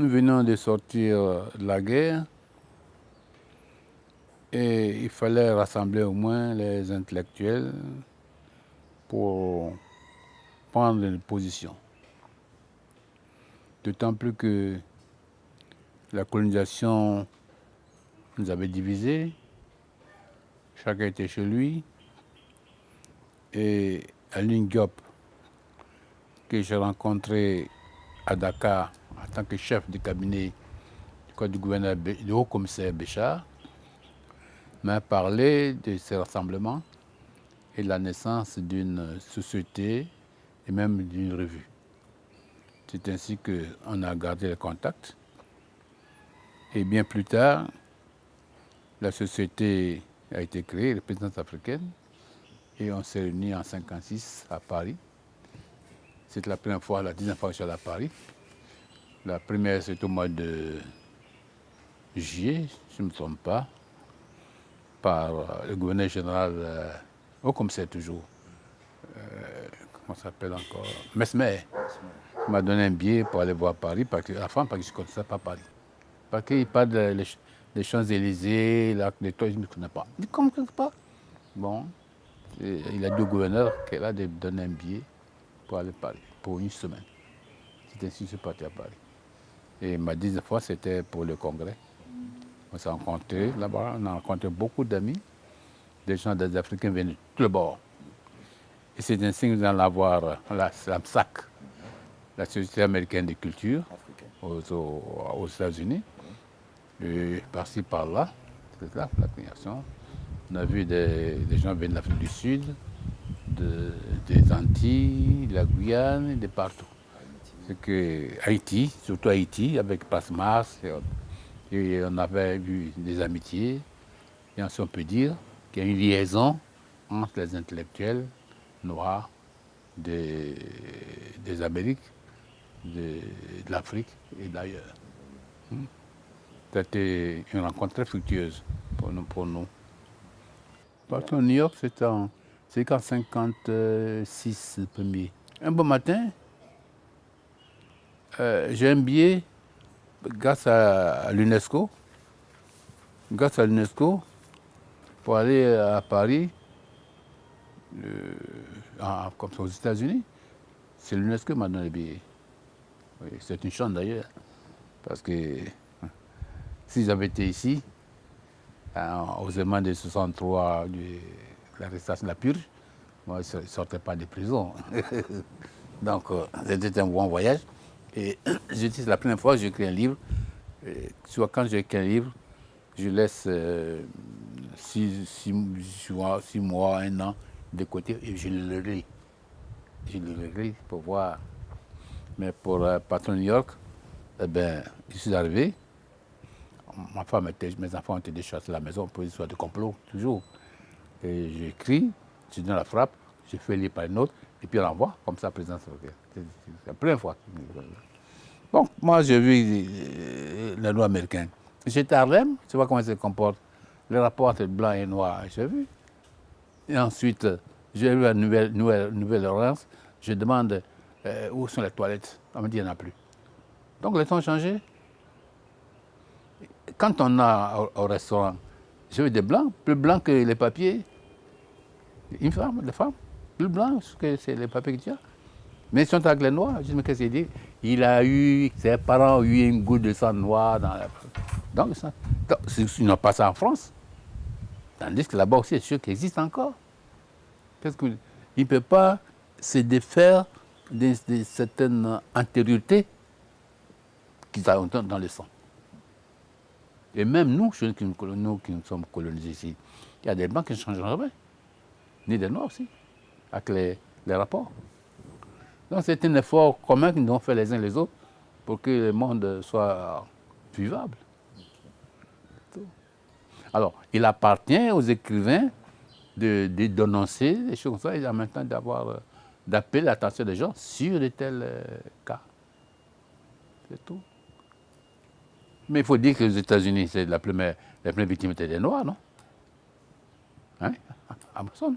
Nous venons de sortir de la guerre et il fallait rassembler au moins les intellectuels pour prendre une position. D'autant plus que la colonisation nous avait divisés, chacun était chez lui, et Aline Diop, que j'ai rencontré à Dakar en tant que chef du cabinet du gouverneur du haut-commissaire Béchard, m'a parlé de ces rassemblements et de la naissance d'une société et même d'une revue. C'est ainsi qu'on a gardé le contact. Et bien plus tard, la société a été créée, la présidence africaine, et on s'est réunis en 1956 à Paris. C'est la première fois, la deuxième fois que je suis à Paris. La première, c'est au mois de juillet, si je ne me trompe pas, par euh, le gouverneur général, euh, oh, comme c'est toujours, euh, comment s'appelle encore, Mesmer, qui m'a donné un billet pour aller voir Paris, parce que, enfin, parce que je ne connaissais pas Paris. Parce qu'il parle des Champs-Élysées, les toits, je ne connais pas. Je ne comprends pas. Bon, il a deux gouverneurs qui là de donner un billet pour aller à Paris, pour une semaine. C'est ainsi que je suis parti à Paris. Et ma deuxième fois, c'était pour le congrès. On s'est rencontrés là-bas, on a rencontré beaucoup d'amis, des gens des Africains venus de tous les bords. Et c'est ainsi que nous allons avoir la, la SAC, la Société américaine de culture, aux, États-Unis. Et par-ci, par-là, c'est là la création. On a vu des, gens venir de l'Afrique du Sud, des Antilles, de la Guyane, de partout. Que Haïti, surtout Haïti, avec Passe-Mars et. Et on avait eu des amitiés, et on peut dire qu'il y a une liaison entre les intellectuels noirs des, Amériques, de, l'Afrique et d'ailleurs. Hmm. C'était une rencontre très fructueuse pour nous. Pour. Parce New York, c'était en, 56 premier. Un bon matin, euh, j'ai un billet grâce à l'UNESCO, grâce à l'UNESCO, pour aller à Paris, comme ça aux États-Unis, c'est l'UNESCO qui m'a donné le billet. c'est une chance d'ailleurs, parce que si j'avais été ici, aux événements de 63, de l'arrestation de la purge, moi je ne sortais pas de prison. Donc euh, c'était un bon voyage. Et je dis, la première fois que j'écris un livre. soit quand j'écris un livre, je laisse euh, six, mois, un an de côté et je le lis. Je le lis pour voir. Mais pour euh, Patron New York, eh ben, je suis arrivé. Ma femme était, mes enfants étaient déjà à la maison pour histoire de complot, toujours. Et j'écris, je donne la frappe, je fais lire par une autre, et puis on envoie, comme ça, président C'est la première fois. Bon, moi j'ai vu euh, les lois américaines. J'étais à Harlem, tu vois comment ils se comportent. Le rapport entre blanc et noir, j'ai vu. Et ensuite, j'ai vu à Nouvelle-Orléans, je demande euh, où sont les toilettes. On me dit qu'il n'y en a plus. Donc les temps ont changé. Quand on a au, restaurant, j'ai vu des blancs, plus blancs que les papiers. Une femme, des femmes, plus blancs que les papiers que tu as. Mais ils sont avec les noirs. Je mais qu'est-ce qu'il dit? Il a eu, ses parents ont eu une goutte de sang noir dans la... Donc, ça, ils n'ont pas ça en France. Tandis que là-bas aussi, c'est sûr qu'il existe encore. Qu'est-ce que... Il ne peut pas se défaire de, certaines antériorités qu'ils ont dans le sang. Et même nous, nous qui nous sommes colonisés ici, il y a des blancs qui ne changent jamais. Ni des noirs aussi, avec les rapports. Donc c'est un effort commun que nous avons fait les uns les autres pour que le monde soit vivable. Alors, il appartient aux écrivains de, dénoncer des choses comme ça et en même temps d'avoir, d'appeler l'attention des gens sur de tels euh, cas. C'est tout. Mais il faut dire que les États-Unis, c'est la première, victime des Noirs, non? Hein? Amazon.